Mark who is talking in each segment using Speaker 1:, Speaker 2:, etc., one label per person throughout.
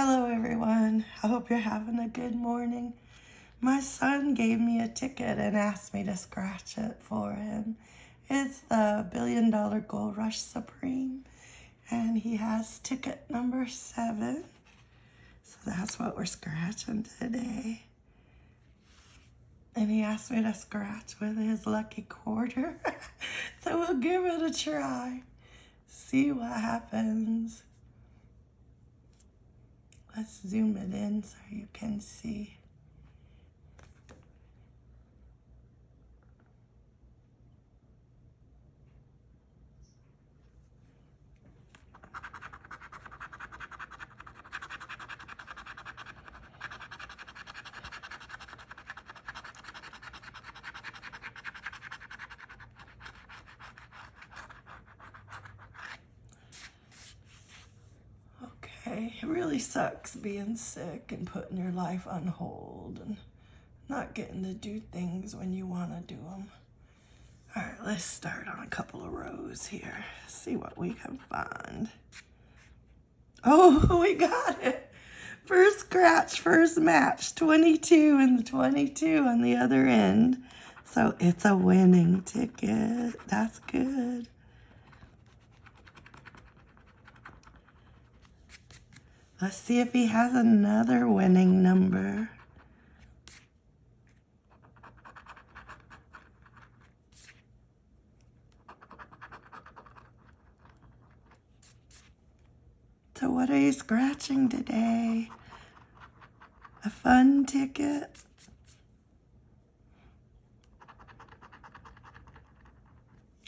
Speaker 1: Hello, everyone. I hope you're having a good morning. My son gave me a ticket and asked me to scratch it for him. It's the Billion Dollar Gold Rush Supreme, and he has ticket number seven. So that's what we're scratching today. And he asked me to scratch with his lucky quarter. so we'll give it a try. See what happens. Let's zoom it in so you can see. Okay, it really sucks being sick and putting your life on hold and not getting to do things when you want to do them. All right, let's start on a couple of rows here. See what we can find. Oh, we got it. First scratch, first match, 22 and the 22 on the other end. So it's a winning ticket. That's good. Let's see if he has another winning number. So what are you scratching today? A fun ticket?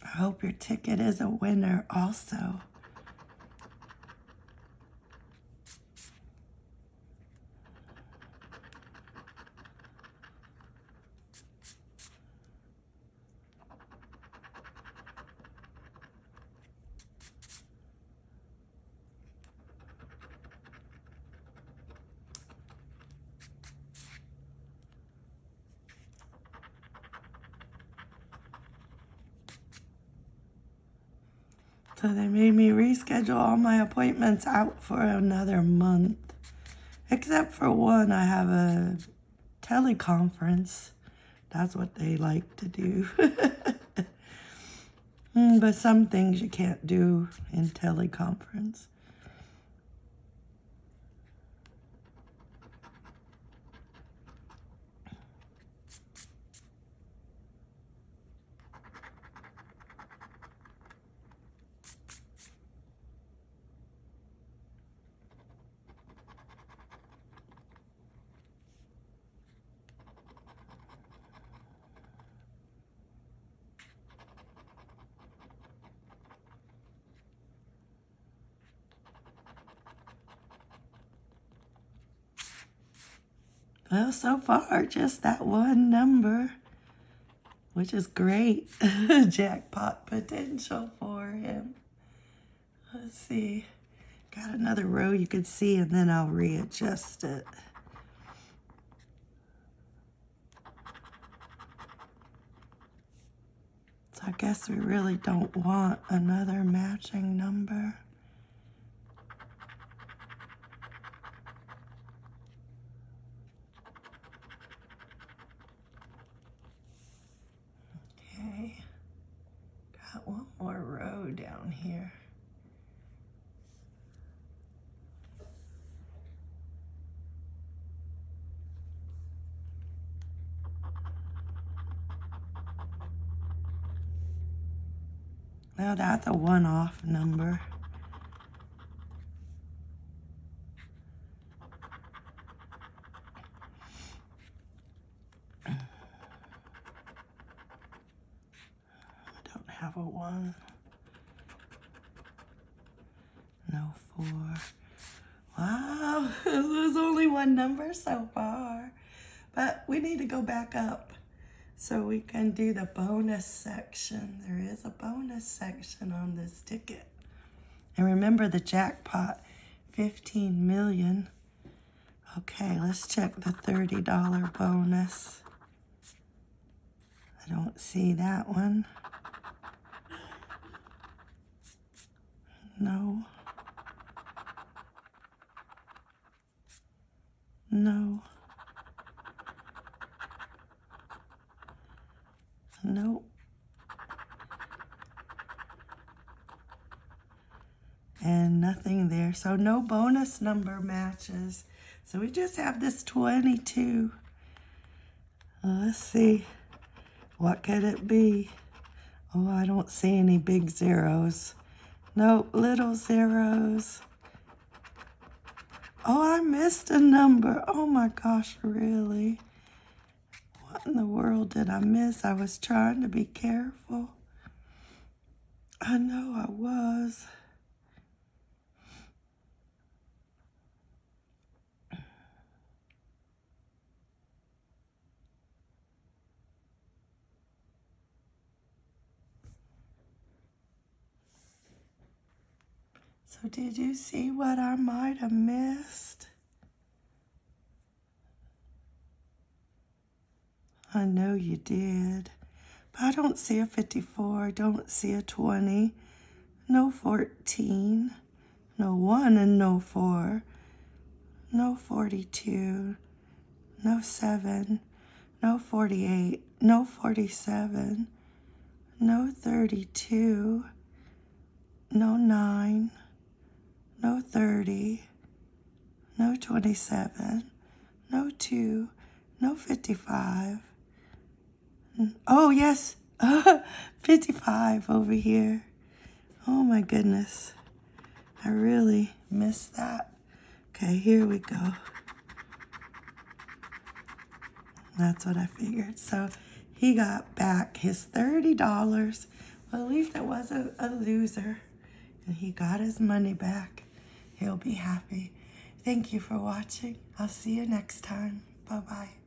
Speaker 1: I hope your ticket is a winner also. So they made me reschedule all my appointments out for another month. Except for one, I have a teleconference. That's what they like to do. Hmm, but some things you can't do in teleconference. Well, so far, just that one number, which is great. Jackpot potential for him. Let's see. Got another row you can see, and then I'll readjust it. So I guess we really don't want another matching number. one more row down here. Now that's a one-off number. I don't have a one. No four. Wow, there's only one number so far. But we need to go back up so we can do the bonus section. There is a bonus section on this ticket. And remember the jackpot, 15 million. Okay, let's check the $30 bonus. I don't see that one. No. No. And nothing there. So no bonus number matches. So we just have this 22. Uh, let's see. What could it be? Oh, I don't see any big zeros. Nope, little zeros. Oh, I missed a number. Oh my gosh, really? What in the world did I miss? I was trying to be careful. I know I was. So did you see what I might have missed? I know you did. But I don't see a 54. I don't see a 20. No 14. No 1 and no 4. No 42. No 7. No 48. No 47. No 32. No 9 no 30, no 27, no 2, no 55. Oh, yes, 55 over here. Oh my goodness. I really missed that. Okay, here we go. That's what I figured. So he got back his $30. Well, at least it wasn't a loser. And he got his money back. He'll be happy. Thank you for watching. I'll see you next time. Bye-bye.